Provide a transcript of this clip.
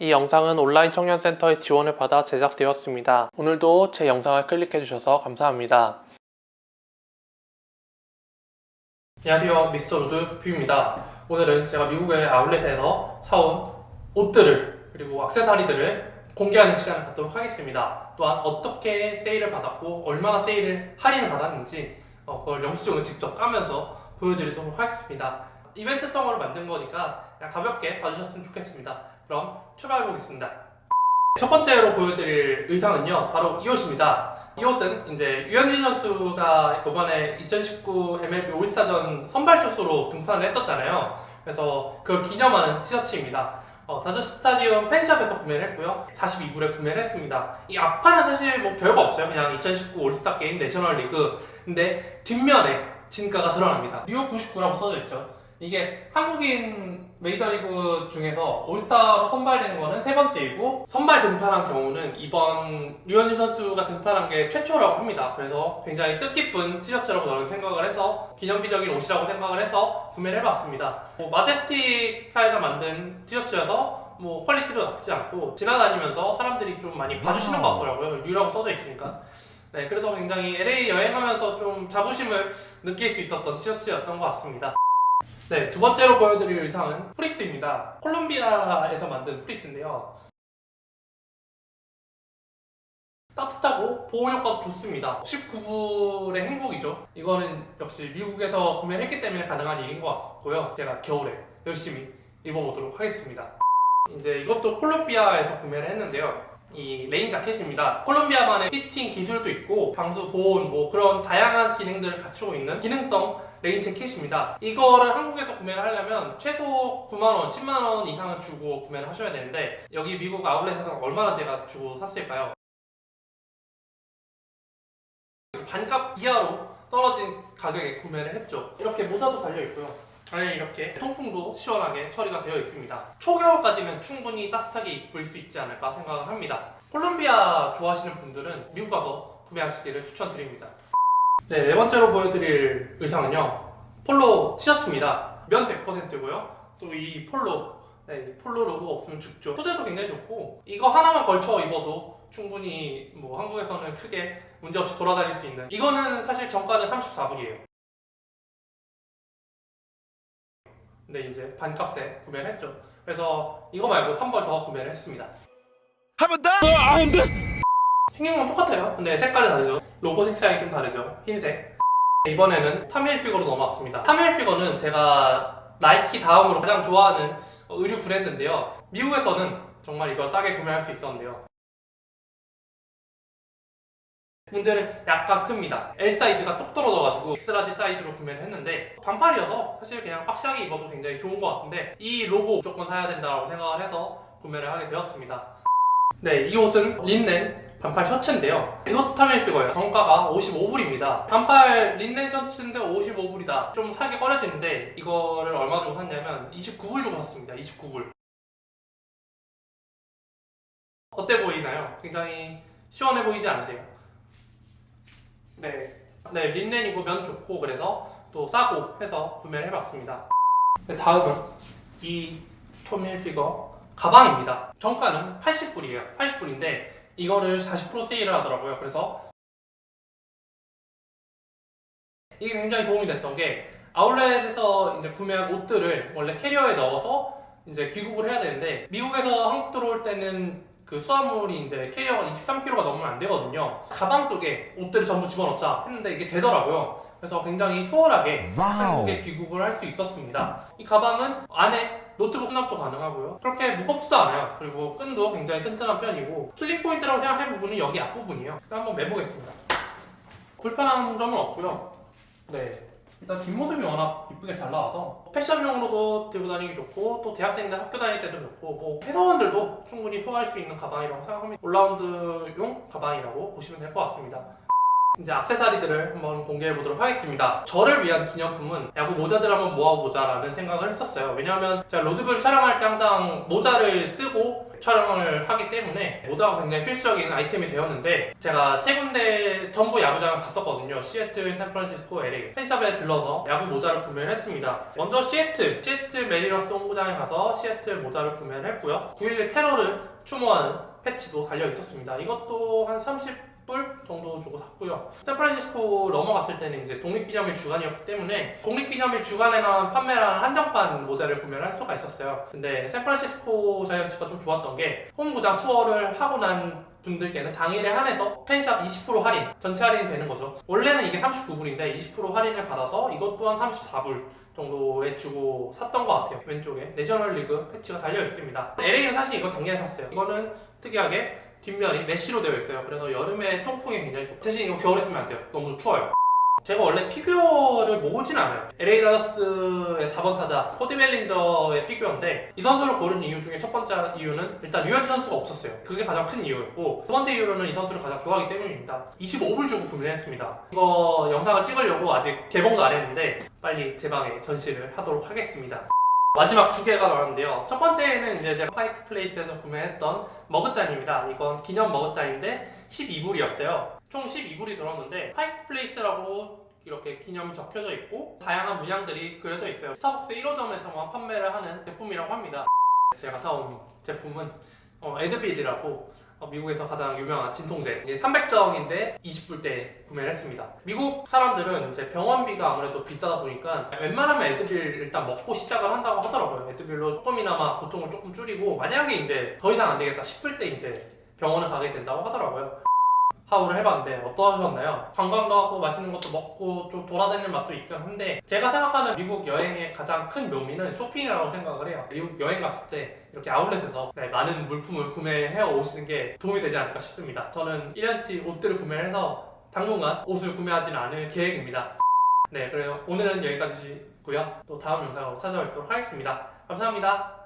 이 영상은 온라인 청년센터의 지원을 받아 제작되었습니다. 오늘도 제 영상을 클릭해주셔서 감사합니다. 안녕하세요 미스터 로드 뷰입니다. 오늘은 제가 미국의 아울렛에서 사온 옷들을 그리고 액세서리들을 공개하는 시간을 갖도록 하겠습니다. 또한 어떻게 세일을 받았고 얼마나 세일을 할인을 받았는지 어, 그걸 영수증을 직접 까면서 보여드리도록 하겠습니다. 이벤트성으로 만든 거니까 그냥 가볍게 봐주셨으면 좋겠습니다. 그럼 출발해 보겠습니다. 첫 번째로 보여드릴 의상은요, 바로 이 옷입니다. 이 옷은 이제 류현진 선수가 이번에 2019 MLB 올스타전 선발 투수로 등판을 했었잖아요. 그래서 그걸 기념하는 티셔츠입니다. 어, 다저스 스타디움 fan shop에서 구매를 했고요. 42불에 구매를 했습니다. 이 앞판은 사실 뭐 별거 없어요. 그냥 2019 올스타 게임 내셔널 리그. 근데 뒷면에 진가가 드러납니다. 류 99라고 써져 있죠. 이게 한국인 메이저리그 중에서 올스타로 선발되는 거는 세 번째이고 선발 등판한 경우는 이번 류현진 선수가 등판한 게 최초라고 합니다. 그래서 굉장히 뜻깊은 티셔츠라고 저는 생각을 해서 기념비적인 옷이라고 생각을 해서 구매를 해봤습니다. 뭐 마제스틱사에서 만든 티셔츠여서 뭐 퀄리티도 나쁘지 않고 지나다니면서 사람들이 좀 많이 봐주시는 것 같더라고요. 류라고 써져 있으니까. 네, 그래서 굉장히 LA 여행하면서 좀 자부심을 느낄 수 있었던 티셔츠였던 것 같습니다. 네, 두 번째로 보여드릴 의상은 플리스입니다. 컬럼비아에서 만든 플리스인데요. 따뜻하고 보온 효과도 좋습니다. 19불의 행복이죠. 이거는 역시 미국에서 구매를 했기 때문에 가능한 일인 것 같고요. 제가 겨울에 열심히 입어보도록 하겠습니다. 이제 이것도 컬럼비아에서 구매를 했는데요. 이 rain jacket입니다. 컬럼비아만의 피팅 기술도 있고 방수 보온 뭐 그런 다양한 기능들을 갖추고 있는 기능성 rain jacket입니다. 이거를 한국에서 구매를 하려면 최소 9만원, 10만원 이상은 주고 구매를 하셔야 되는데 여기 미국 아울렛에서 얼마나 제가 주고 샀을까요? 반값 이하로 떨어진 가격에 구매를 했죠. 이렇게 모자도 달려있고요. 안에 이렇게 통풍도 시원하게 처리가 되어 있습니다. 초겨울까지는 충분히 따뜻하게 입을 수 있지 않을까 생각을 합니다. 컬럼비아 좋아하시는 분들은 미국 가서 구매하시기를 추천드립니다. 네, 네 번째로 보여드릴 의상은요. 폴로 티셔츠입니다. 면 100%고요. 또 이 폴로, 네, 폴로 로고 없으면 죽죠. 소재도 굉장히 좋고 이거 하나만 걸쳐 입어도 충분히 뭐 한국에서는 크게 문제없이 돌아다닐 수 있는 이거는 사실 정가는 34불이에요. 근데 이제 반값에 구매를 했죠. 그래서 이거 말고 한번더 구매를 했습니다. 한 번 더? 생긴 건 똑같아요. 근데 색깔이 다르죠. 로고 색상이 좀 다르죠. 흰색. 이번에는 타미 힐피거로 넘어왔습니다. 타미 힐피거는 제가 나이키 다음으로 가장 좋아하는 의류 브랜드인데요. 미국에서는 정말 이걸 싸게 구매할 수 있었는데요. 문제는 약간 큽니다. L 사이즈가 똑 떨어져가지고 X large 사이즈로 구매를 했는데 반팔이어서 사실 그냥 boxy하게 입어도 굉장히 좋은 것 같은데 이 로고 무조건 사야 된다고 생각을 해서 구매를 하게 되었습니다. 네, 이 옷은 린넨 반팔 셔츠인데요. 이것 타밀 피거예요. 정가가 55불입니다. 반팔 린넨 셔츠인데 55불이다. 좀 사기 꺼려지는데 이거를 얼마 주고 샀냐면 29불 주고 샀습니다. 29불. 어때 보이나요? 굉장히 시원해 보이지 않으세요? 네. 네, 린넨이고 면 좋고 그래서 또 싸고 해서 구매를 해봤습니다. 네, 다음은 이 타미 힐피거 가방입니다. 정가는 80불이에요. 80불인데 이거를 40% 세일을 하더라고요. 그래서 이게 굉장히 도움이 됐던 게 아울렛에서 이제 구매한 옷들을 원래 캐리어에 넣어서 이제 귀국을 해야 되는데 미국에서 한국 들어올 때는 그 수화물이 이제 캐리어가 23kg가 넘으면 안 되거든요. 가방 속에 옷들을 전부 집어넣자 했는데 이게 되더라고요. 그래서 굉장히 수월하게 한국에 귀국을 할 수 있었습니다. 이 가방은 안에 노트북 수납도 가능하고요. 그렇게 무겁지도 않아요. 그리고 끈도 굉장히 튼튼한 편이고 selling point라고 생각할 부분은 여기 앞부분이에요. 한번 매보겠습니다. 불편한 점은 없고요. 네. 일단 뒷모습이 워낙 이쁘게 잘 나와서 패션용으로도 들고 다니기 좋고 또 대학생들 학교 다닐 때도 좋고 뭐 회사원들도 충분히 소화할 수 있는 가방이라고 생각합니다. all-round용 가방이라고 보시면 될 것 같습니다. 이제 악세사리들을 한번 공개해 보도록 하겠습니다. 저를 위한 기념품은 야구 모자들 한번 모아보자 라는 생각을 했었어요. 왜냐하면 제가 로드뷰를 촬영할 때 항상 모자를 쓰고 촬영을 하기 때문에 모자가 굉장히 필수적인 아이템이 되었는데 제가 세 군데 전부 야구장을 갔었거든요. 시애틀, 샌프란시스코, LA fan shop에 들러서 야구 모자를 구매를 했습니다. 먼저 시애틀, 시애틀 매리너스 홈구장에 가서 시애틀 모자를 구매를 했고요. 9.11 테러를 추모하는 패치도 달려 있었습니다. 이것도 한 30 불 정도 주고 샀고요. 샌프란시스코 넘어갔을 때는 이제 독립기념일 주간이었기 때문에 독립기념일 주간에만 판매하는 한정판 모자를 구매를 할 수가 있었어요. 근데 샌프란시스코 자이언츠가 좀 좋았던 게 홈구장 투어를 하고 난 분들께는 당일에 한해서 fan shop 20% 할인, 전체 할인이 되는 거죠. 원래는 이게 39불인데 20% 할인을 받아서 이것 또한 34불 정도에 주고 샀던 것 같아요. 왼쪽에 내셔널 리그 패치가 달려 있습니다. LA는 사실 이거 작년에 샀어요. 이거는 특이하게 뒷면이 mesh로 되어 있어요. 그래서 여름에 통풍에 굉장히 좋고 대신 이거 겨울에 쓰면 안 돼요. 너무 추워요. 제가 원래 피규어를 모으진 않아요. LA 다저스의 4번 타자 코디 벨린저의 피규어인데 이 선수를 고른 이유 중에 첫 번째 이유는 일단 류현진 선수가 없었어요. 그게 가장 큰 이유였고 두 번째 이유는 이 선수를 가장 좋아하기 때문입니다. 25불 주고 구매를 했습니다. 이거 영상을 찍으려고 아직 개봉도 안 했는데 빨리 제 방에 전시를 하도록 하겠습니다. 마지막 두 개가 나왔는데요. 첫 번째는 이제 제가 파이크 플레이스에서 구매했던 머그잔입니다. 이건 기념 머그잔인데 12불이었어요. 총 12불이 들었는데 파이크 플레이스라고 이렇게 기념이 적혀져 있고 다양한 문양들이 그려져 있어요. 스타벅스 1호점에서만 판매를 하는 제품이라고 합니다. 제가 사온 제품은 어, 애드빌이라고 어, 미국에서 가장 유명한 진통제 이게 300정인데 20불대 구매를 했습니다. 미국 사람들은 이제 병원비가 아무래도 비싸다 보니까 웬만하면 애드빌 일단 먹고 시작을 한다고 하더라고요. 애드빌로 조금이나마 고통을 조금 줄이고 만약에 이제 더 이상 안 되겠다 싶을 때 이제 병원을 가게 된다고 하더라고요. 하울을 해봤는데 어떠셨나요? 관광도 하고 맛있는 것도 먹고 좀 돌아다니는 맛도 있긴 한데 제가 생각하는 미국 여행의 가장 큰 묘미는 쇼핑이라고 생각을 해요. 미국 여행 갔을 때 이렇게 아울렛에서 네, 많은 물품을 구매해 오시는 게 도움이 되지 않을까 싶습니다. 저는 1년치 옷들을 구매해서 당분간 옷을 구매하지는 않을 계획입니다. 네, 그래요. 오늘은 여기까지고요. 또 다음 영상으로 찾아뵙도록 하겠습니다. 감사합니다.